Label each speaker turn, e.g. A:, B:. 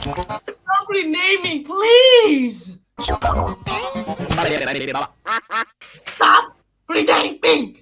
A: Stop renaming, please! Stop renaming!